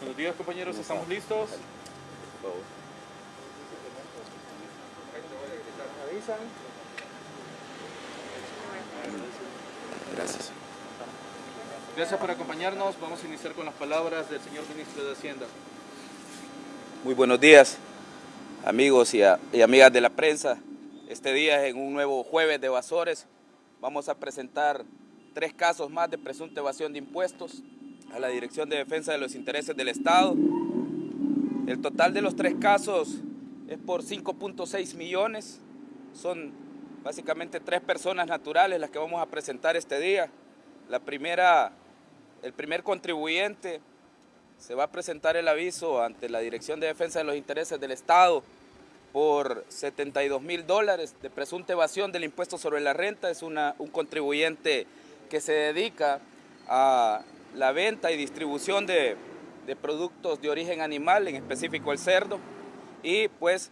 Buenos días compañeros, ¿estamos listos? Gracias. Gracias por acompañarnos. Vamos a iniciar con las palabras del señor ministro de Hacienda. Muy buenos días, amigos y, y amigas de la prensa. Este día en un nuevo jueves de evasores. Vamos a presentar tres casos más de presunta evasión de impuestos a la Dirección de Defensa de los Intereses del Estado. El total de los tres casos es por 5.6 millones. Son básicamente tres personas naturales las que vamos a presentar este día. La primera, el primer contribuyente se va a presentar el aviso ante la Dirección de Defensa de los Intereses del Estado por 72 mil dólares de presunta evasión del impuesto sobre la renta. Es una, un contribuyente que se dedica a la venta y distribución de, de productos de origen animal, en específico el cerdo, y pues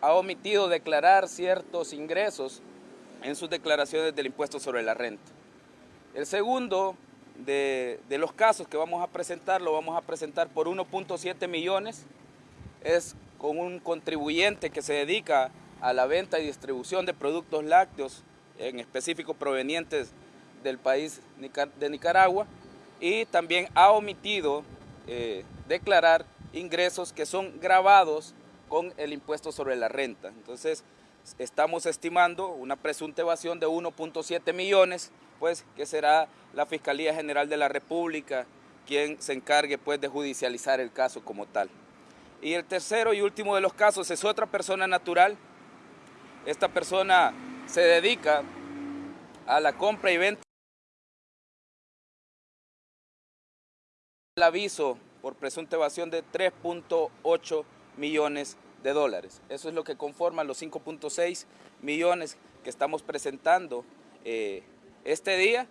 ha omitido declarar ciertos ingresos en sus declaraciones del impuesto sobre la renta. El segundo de, de, los casos que vamos a presentar, lo vamos a presentar por 1.7 millones, es con un contribuyente que se dedica a la venta y distribución de productos lácteos, en específico provenientes del país de Nicaragua, y también ha omitido eh, declarar ingresos que son grabados con el impuesto sobre la renta. Entonces, estamos estimando una presunta evasión de 1.7 millones, pues que será la Fiscalía General de la República quien se encargue pues de judicializar el caso como tal. Y el tercero y último de los casos es otra persona natural. Esta persona se dedica a la compra y venta el aviso por presunta evasión de 3.8 millones de dólares. Eso es lo que conforma los 5.6 millones que estamos presentando eh, este día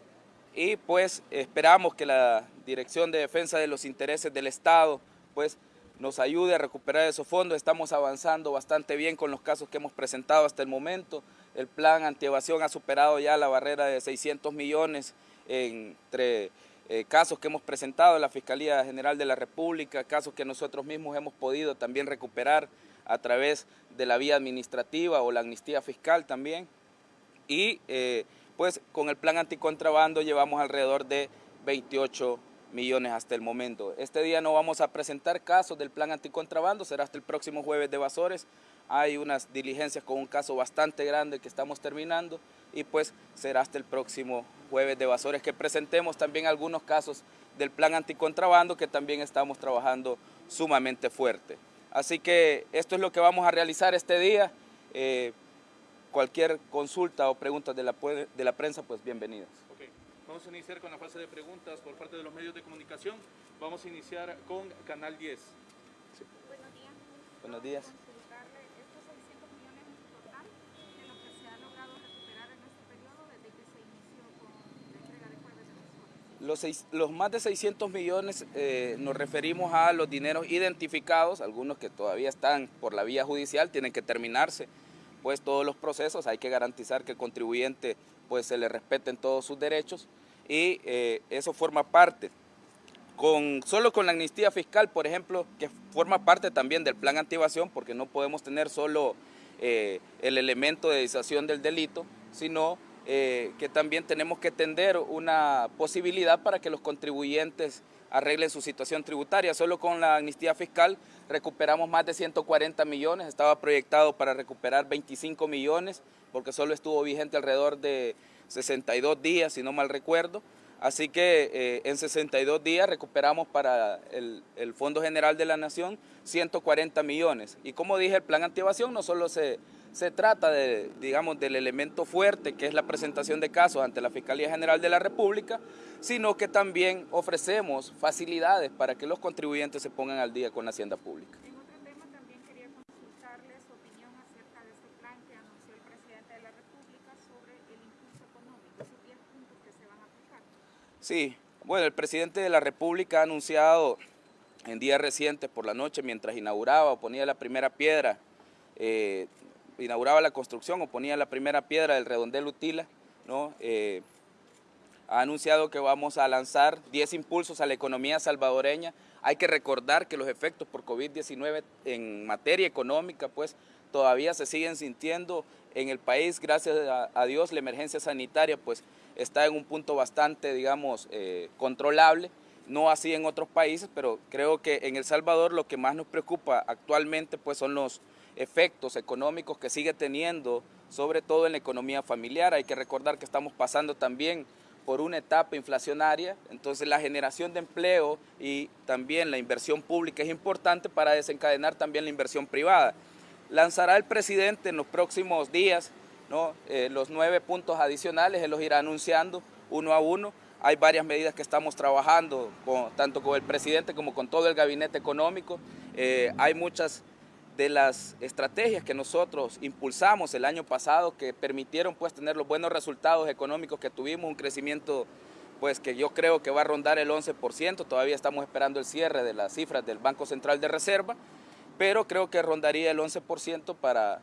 y pues esperamos que la Dirección de Defensa de los Intereses del Estado pues nos ayude a recuperar esos fondos. Estamos avanzando bastante bien con los casos que hemos presentado hasta el momento. El plan antievasión ha superado ya la barrera de 600 millones entre eh, casos que hemos presentado en la Fiscalía General de la República, casos que nosotros mismos hemos podido también recuperar a través de la vía administrativa o la amnistía fiscal también. Y eh, pues con el plan anticontrabando llevamos alrededor de 28 millones hasta el momento. Este día no vamos a presentar casos del plan anticontrabando, será hasta el próximo jueves de Basores. Hay unas diligencias con un caso bastante grande que estamos terminando y pues será hasta el próximo jueves de Basores que presentemos también algunos casos del plan anticontrabando que también estamos trabajando sumamente fuerte. Así que esto es lo que vamos a realizar este día. Eh, cualquier consulta o preguntas de la, de la prensa, pues bienvenidas. Okay. Vamos a iniciar con la fase de preguntas por parte de los medios de comunicación. Vamos a iniciar con Canal 10. Sí. Buenos días. Buenos días. Los, más de 600 millones eh, nos referimos a los dineros identificados, algunos que todavía están por la vía judicial, tienen que terminarse pues todos los procesos, hay que garantizar que el contribuyente pues se le respeten todos sus derechos y eh, eso forma parte. Con, solo con la amnistía fiscal, por ejemplo, que forma parte también del plan antievasión, porque no podemos tener solo eh, el elemento de disuasión del delito, sino eh, que también tenemos que tender una posibilidad para que los contribuyentes arreglen su situación tributaria. Solo con la amnistía fiscal recuperamos más de 140 millones, estaba proyectado para recuperar 25 millones, porque solo estuvo vigente alrededor de 62 días, si no mal recuerdo. Así que eh, en 62 días recuperamos para el, el, Fondo General de la Nación 140 millones. Y como dije, el plan antievasión no solo se se trata de, digamos, del elemento fuerte que es la presentación de casos ante la Fiscalía General de la República, sino que también ofrecemos facilidades para que los contribuyentes se pongan al día con la hacienda pública. En otro tema también quería consultarle su opinión acerca de plan que anunció el presidente de la República sobre el impulso económico, esos 10 puntos que se van a aplicar. Sí, bueno, el presidente de la República ha anunciado en días recientes por la noche, mientras inauguraba o ponía la primera piedra eh, inauguraba la construcción o ponía la primera piedra del redondel Utila, ¿no? Eh, ha anunciado que vamos a lanzar 10 impulsos a la economía salvadoreña. Hay que recordar que los efectos por COVID-19 en materia económica, pues todavía se siguen sintiendo en el país, gracias a, Dios, la emergencia sanitaria pues está en un punto bastante, digamos, eh, controlable, no así en otros países, pero creo que en El Salvador lo que más nos preocupa actualmente pues son los efectos económicos que sigue teniendo, sobre todo en la economía familiar. Hay que recordar que estamos pasando también por una etapa inflacionaria, entonces la generación de empleo y también la inversión pública es importante para desencadenar también la inversión privada. Lanzará el presidente en los próximos días ¿no? Eh, los nueve puntos adicionales, él los irá anunciando uno a uno. Hay varias medidas que estamos trabajando, tanto con el presidente como con todo el gabinete económico. Eh, hay muchas de las estrategias que nosotros impulsamos el año pasado que permitieron pues tener los buenos resultados económicos que tuvimos, un crecimiento pues que yo creo que va a rondar el 11%, todavía estamos esperando el cierre de las cifras del Banco Central de Reserva, pero creo que rondaría el 11% para,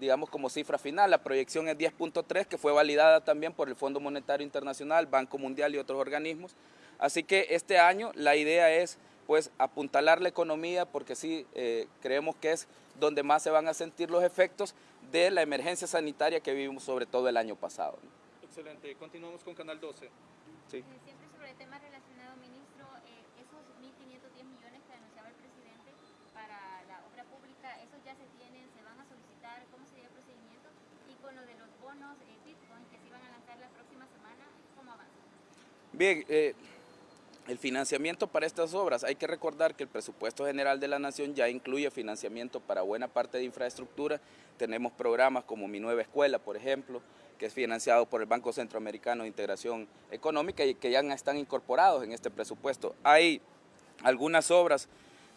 digamos, como cifra final. La proyección es 10.3, que fue validada también por el Fondo Monetario Internacional, Banco Mundial y otros organismos. Así que este año la idea es pues apuntalar la economía porque sí eh, creemos que es donde más se van a sentir los efectos de la emergencia sanitaria que vivimos sobre todo el año pasado. Excelente, continuamos con Canal 12. Sí. Eh, siempre sobre el tema relacionado, ministro, eh, esos 1.510 millones que anunciaba el presidente para la obra pública, ¿esos ya se tienen, se van a solicitar? ¿Cómo sería el procedimiento? Y con lo de los bonos Bitcoin que se iban a lanzar la próxima semana, ¿cómo avanza? Bien, eh, el financiamiento para estas obras, hay que recordar que el presupuesto general de la Nación ya incluye financiamiento para buena parte de infraestructura. Tenemos programas como Mi Nueva Escuela, por ejemplo, que es financiado por el Banco Centroamericano de Integración Económica y que ya están incorporados en este presupuesto. Hay algunas obras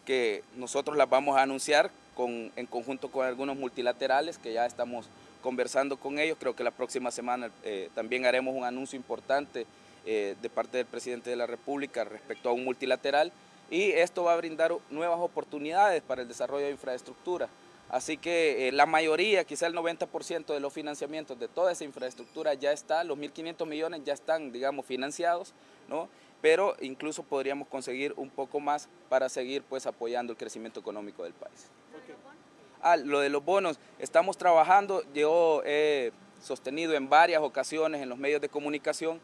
que nosotros las vamos a anunciar en conjunto con algunos multilaterales que ya estamos conversando con ellos. Creo que la próxima semana eh, también haremos un anuncio importante eh, de parte del presidente de la República respecto a un multilateral y esto va a brindar nuevas oportunidades para el desarrollo de infraestructura. Así que eh, la mayoría, quizá el 90% de los financiamientos de toda esa infraestructura ya está, los 1.500 millones ya están, digamos, financiados, ¿no? pero incluso podríamos conseguir un poco más para seguir pues apoyando el crecimiento económico del país. Ah, lo de los bonos, estamos trabajando, yo he sostenido en varias ocasiones en los medios de comunicación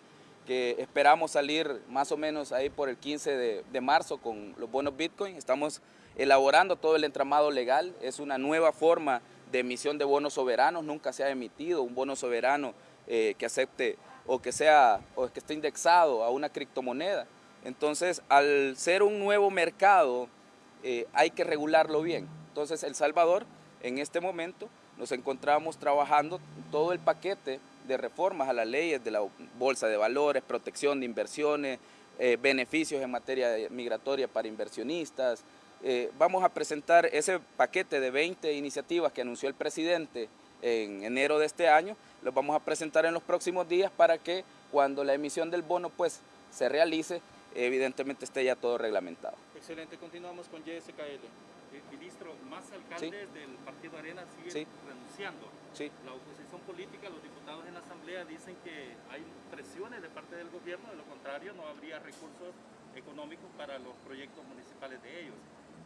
que esperamos salir más o menos ahí por el 15 de, marzo con los bonos Bitcoin. Estamos elaborando todo el entramado legal, es una nueva forma de emisión de bonos soberanos, nunca se ha emitido un bono soberano eh, que acepte o que sea o que esté indexado a una criptomoneda. Entonces, al ser un nuevo mercado, eh, hay que regularlo bien. Entonces, El Salvador, en este momento, nos encontramos trabajando todo el paquete de reformas a las leyes de la Bolsa de Valores, protección de inversiones, eh, beneficios en materia migratoria para inversionistas. Eh, vamos a presentar ese paquete de 20 iniciativas que anunció el presidente en enero de este año, los vamos a presentar en los próximos días para que cuando la emisión del bono pues se realice, evidentemente esté ya todo reglamentado. Excelente, continuamos con JSKL. Eh, ministro, más alcaldes del Partido Arena siguen renunciando. La oposición política, los diputados en la Asamblea dicen que hay presiones de parte del gobierno, de lo contrario no habría recursos económicos para los proyectos municipales de ellos.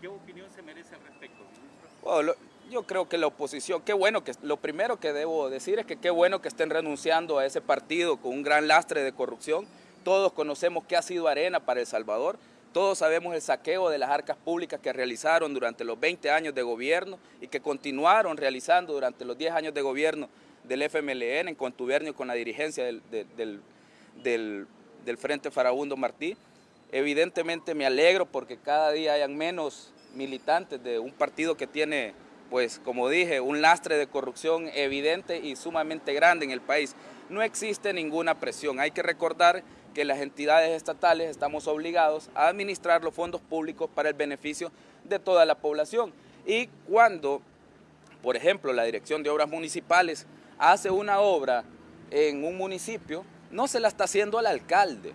¿Qué opinión se merece al respecto, ministro? yo creo que la oposición, qué bueno que, lo primero que debo decir es que qué bueno que estén renunciando a ese partido con un gran lastre de corrupción. Todos conocemos qué ha sido Arena para El Salvador, todos sabemos el saqueo de las arcas públicas que realizaron durante los 20 años de gobierno y que continuaron realizando durante los 10 años de gobierno del FMLN en contubernio con la dirigencia del, del, Frente Farabundo Martí. Evidentemente me alegro porque cada día hayan menos militantes de un partido que tiene, pues como dije, un lastre de corrupción evidente y sumamente grande en el país. No existe ninguna presión, hay que recordar que las entidades estatales estamos obligados a administrar los fondos públicos para el beneficio de toda la población. Y cuando, por ejemplo, la Dirección de Obras Municipales hace una obra en un municipio, no se la está haciendo al alcalde,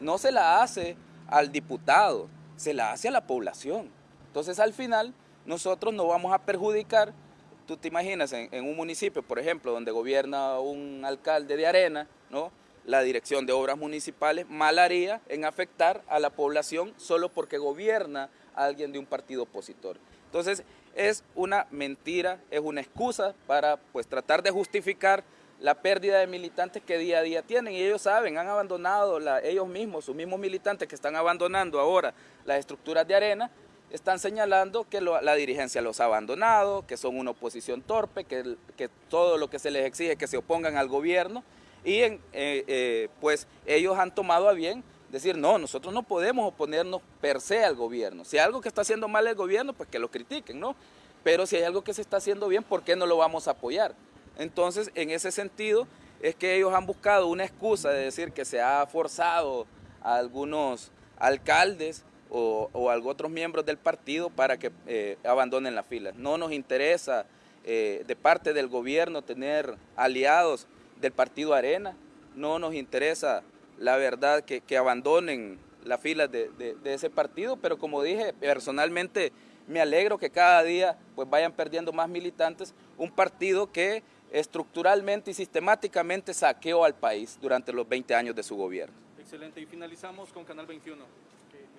no se la hace al diputado, se la hace a la población. Entonces al final nosotros no vamos a perjudicar, tú te imaginas en, en un municipio, por ejemplo, donde gobierna un alcalde de arena, ¿no? La dirección de obras municipales mal haría en afectar a la población solo porque gobierna alguien de un partido opositor. Entonces es una mentira, es una excusa para pues tratar de justificar la pérdida de militantes que día a día tienen y ellos saben, han abandonado ellos mismos, sus mismos militantes que están abandonando ahora las estructuras de arena, están señalando que la dirigencia los ha abandonado, que son una oposición torpe, que, que todo lo que se les exige es que se opongan al gobierno y eh, eh, pues ellos han tomado a bien decir, no, nosotros no podemos oponernos per se al gobierno. Si hay algo que está haciendo mal el gobierno, pues que lo critiquen, ¿no? Pero si hay algo que se está haciendo bien, ¿por qué no lo vamos a apoyar? Entonces, en ese sentido, es que ellos han buscado una excusa de decir que se ha forzado a algunos alcaldes o, a otros miembros del partido para que eh, abandonen las filas. No nos interesa de parte del gobierno tener aliados del partido Arena. No nos interesa, la verdad, que, abandonen las filas de, ese partido, pero como dije, personalmente me alegro que cada día pues vayan perdiendo más militantes, un partido que estructuralmente y sistemáticamente saqueó al país durante los 20 años de su gobierno. Excelente, y finalizamos con Canal 21.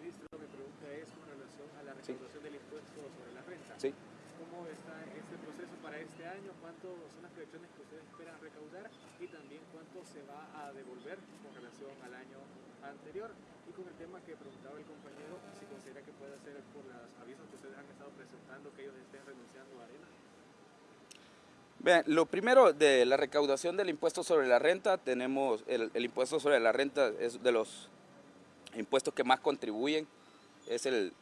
ministro, mi pregunta es con relación a la recaudación del impuesto sobre la renta. Sí. ¿Cómo está este proceso para este año? ¿Cuánto son las proyecciones que ustedes esperan recaudar? y también cuánto se va a devolver con relación al año anterior. Y con el tema que preguntaba el compañero, si considera que puede ser por los avisos que ustedes han estado presentando que ellos estén renunciando a arena. Bien, lo primero de la recaudación del impuesto sobre la renta, tenemos el, impuesto sobre la renta es de los impuestos que más contribuyen, es el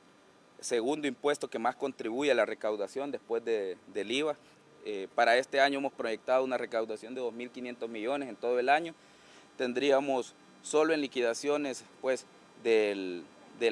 segundo impuesto que más contribuye a la recaudación después de, del IVA. Eh, para este año hemos proyectado una recaudación de 2.500 millones en todo el año. Tendríamos solo en liquidaciones pues, del,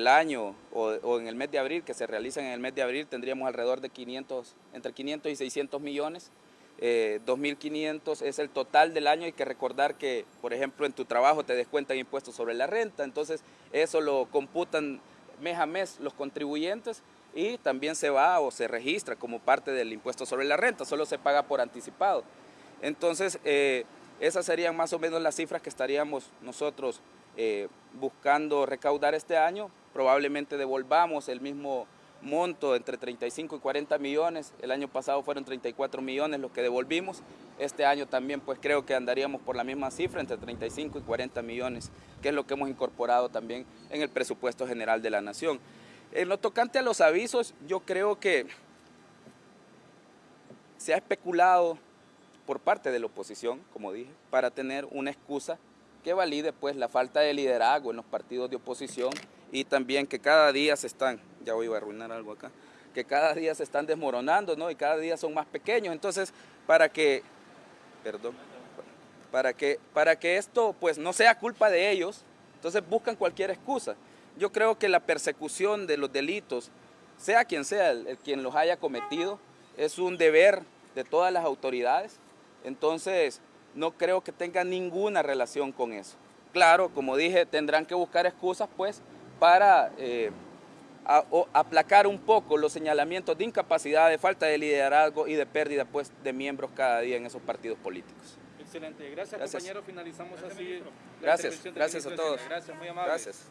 año o, en el mes de abril, que se realizan en el mes de abril, tendríamos alrededor de 500, entre 500 y 600 millones. 2.500 eh, es el total del año, hay que recordar que, por ejemplo, en tu trabajo te descuentan impuestos sobre la renta, entonces eso lo computan mes a mes los contribuyentes y también se va o se registra como parte del impuesto sobre la renta, solo se paga por anticipado. Entonces, eh, esas serían más o menos las cifras que estaríamos nosotros eh, buscando recaudar este año. Probablemente devolvamos el mismo monto entre 35 y 40 millones. El año pasado fueron 34 millones los que devolvimos. Este año también pues creo que andaríamos por la misma cifra, entre 35 y 40 millones, que es lo que hemos incorporado también en el presupuesto general de la Nación. En lo tocante a los avisos, yo creo que se ha especulado por parte de la oposición, como dije, para tener una excusa que valide pues la falta de liderazgo en los partidos de oposición y también que cada día se están, ya voy a arruinar algo acá, que cada día se están desmoronando, ¿no? Y cada día son más pequeños. Entonces, para que, perdón, para que, para que esto pues no sea culpa de ellos, entonces buscan cualquier excusa yo creo que la persecución de los delitos, sea quien sea el, quien los haya cometido, es un deber de todas las autoridades. Entonces, no creo que tenga ninguna relación con eso. Claro, como dije, tendrán que buscar excusas pues para eh, aplacar un poco los señalamientos de incapacidad, de falta de liderazgo y de pérdida pues de miembros cada día en esos partidos políticos. Excelente. Gracias, compañero. Finalizamos así. Gracias. Gracias a todos. Gracias, muy amable. Gracias.